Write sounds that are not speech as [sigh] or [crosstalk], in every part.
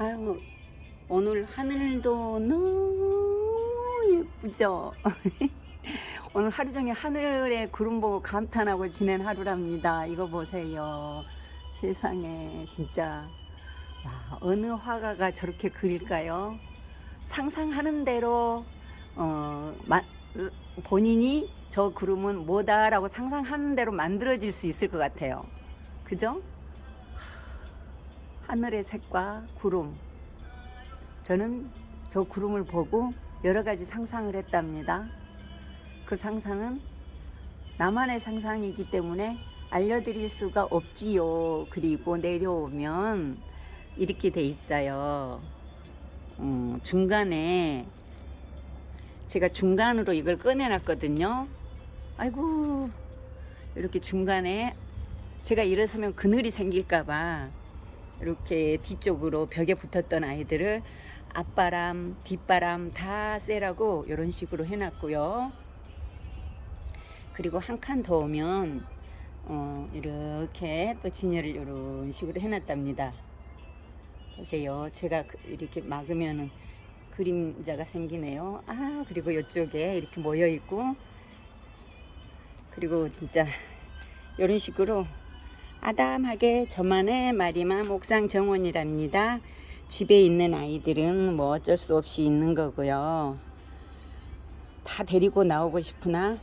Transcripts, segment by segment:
아유, 오늘 하늘도 너무 예쁘죠? [laughs] 오늘 하루 종일 하늘에 구름 보고 감탄하고 지낸 하루랍니다. 이거 보세요. 세상에 진짜 와, 어느 화가가 저렇게 그릴까요? 상상하는 대로 어, 마, 본인이 저 구름은 뭐다라고 상상하는 대로 만들어질 수 있을 것 같아요. 그죠? 하늘의 색과 구름. 저는 저 구름을 보고 여러 가지 상상을 했답니다. 그 상상은 나만의 상상이기 때문에 알려드릴 수가 없지요. 그리고 내려오면 이렇게 돼 있어요. 음, 중간에 제가 중간으로 이걸 꺼내놨거든요. 아이고 이렇게 중간에 제가 일어서면 그늘이 생길까봐 이렇게 뒤쪽으로 벽에 붙었던 아이들을 앞바람, 뒷바람 다 쐬라고 이런 식으로 해놨고요. 그리고 한 칸 더 오면 어, 이렇게 또 진열을 이런 식으로 해놨답니다. 보세요. 제가 그- 이렇게 막으면은 그림자가 생기네요. 아 그리고 이쪽에 이렇게 모여 있고 그리고 진짜 이런 식으로 아담하게 저만의 마리맘 옥상 정원이랍니다. 집에 있는 아이들은 뭐 어쩔 수 없이 있는 거고요. 다 데리고 나오고 싶으나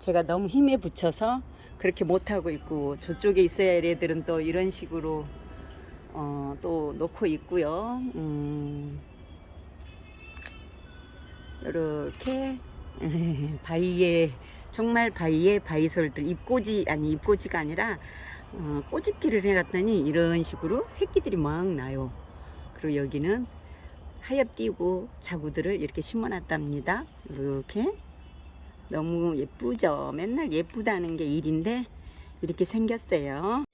제가 너무 힘에 붙여서 그렇게 못하고 있고 저쪽에 있어야 할 애들은 또 이런 식으로 어, 또 놓고 있고요. 음, 이렇게 [laughs] 바위에 정말 바위에 바위솔들 잎꽂이 아니 잎꽂이가 아니라 어, 꼬집기를 해놨더니 이런 식으로 새끼들이 막 나요. 그리고 여기는 하엽 띄고 자구들을 이렇게 심어놨답니다. 이렇게 너무 예쁘죠. 맨날 예쁘다는 게 일인데 이렇게 생겼어요.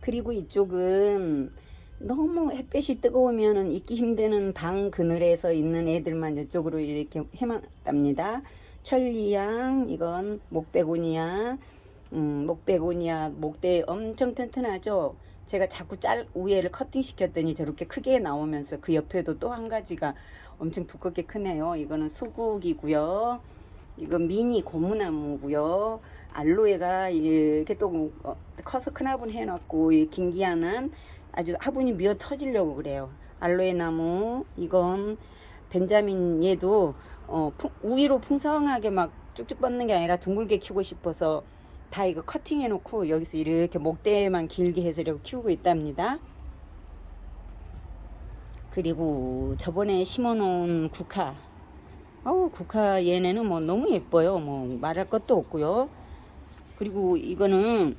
그리고 이쪽은 너무 햇볕이 뜨거우면 있기 힘드는 방 그늘에서 있는 애들만 이쪽으로 이렇게 해놨답니다. 천리양 이건 목베고니아 음, 목베고니아 목대 엄청 튼튼하죠. 제가 자꾸 짤 위에를 커팅 시켰더니 저렇게 크게 나오면서 그 옆에도 또 한 가지가 엄청 두껍게 크네요. 이거는 수국이고요. 이건 미니 고무나무고요. 알로에가 이렇게 또 어, 커서 큰 화분 해놨고 이 긴기아는 아주 화분이 미어 터지려고 그래요. 알로에 나무 이건 벤자민 얘도 어, 풍, 우위로 풍성하게 막 쭉쭉 뻗는 게 아니라 둥글게 키우고 싶어서 다 이거 커팅해 놓고 여기서 이렇게 목대만 길게 해서 이렇게 키우고 있답니다. 그리고 저번에 심어 놓은 국화. 어우 국화 얘네는 뭐 너무 예뻐요. 뭐 말할 것도 없고요. 그리고 이거는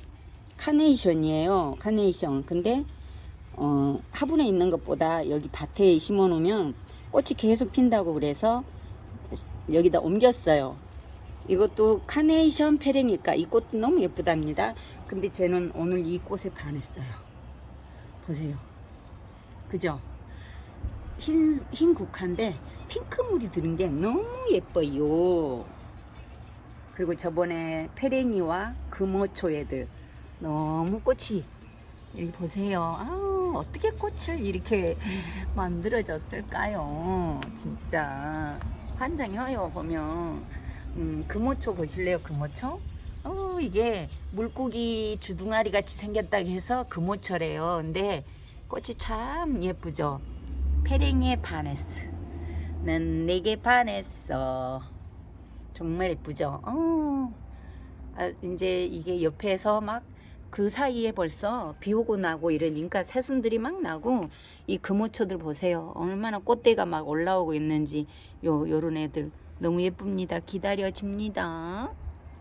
카네이션이에요. 카네이션. 근데 어, 화분에 있는 것보다 여기 밭에 심어 놓으면 꽃이 계속 핀다고 그래서 여기다 옮겼어요 이것도 카네이션 페레니까. 이 꽃도 너무 예쁘답니다. 근데 쟤는 오늘 이 꽃에 반했어요. 보세요. 그죠? 흰, 흰 국화인데 핑크물이 드는 게 너무 예뻐요. 그리고 저번에 페레니와 금호초 애들 너무 꽃이 여기 보세요. 아우 어떻게 꽃을 이렇게 만들어졌을까요? 진짜 환장해요 보면 음, 금호초 보실래요 금호초? 어 이게 물고기 주둥아리 같이 생겼다 해서 금호초래요. 근데 꽃이 참 예쁘죠? 페랭이에 반했어 난 내게 반했어. 정말 예쁘죠? 어. 아, 이제 이게 옆에서 막 그 사이에 벌써 비 오고 나고 이러니까 새순들이 막 나고 이 금호초들 보세요. 얼마나 꽃대가 막 올라오고 있는지 요 요런 애들 너무 예쁩니다. 기다려집니다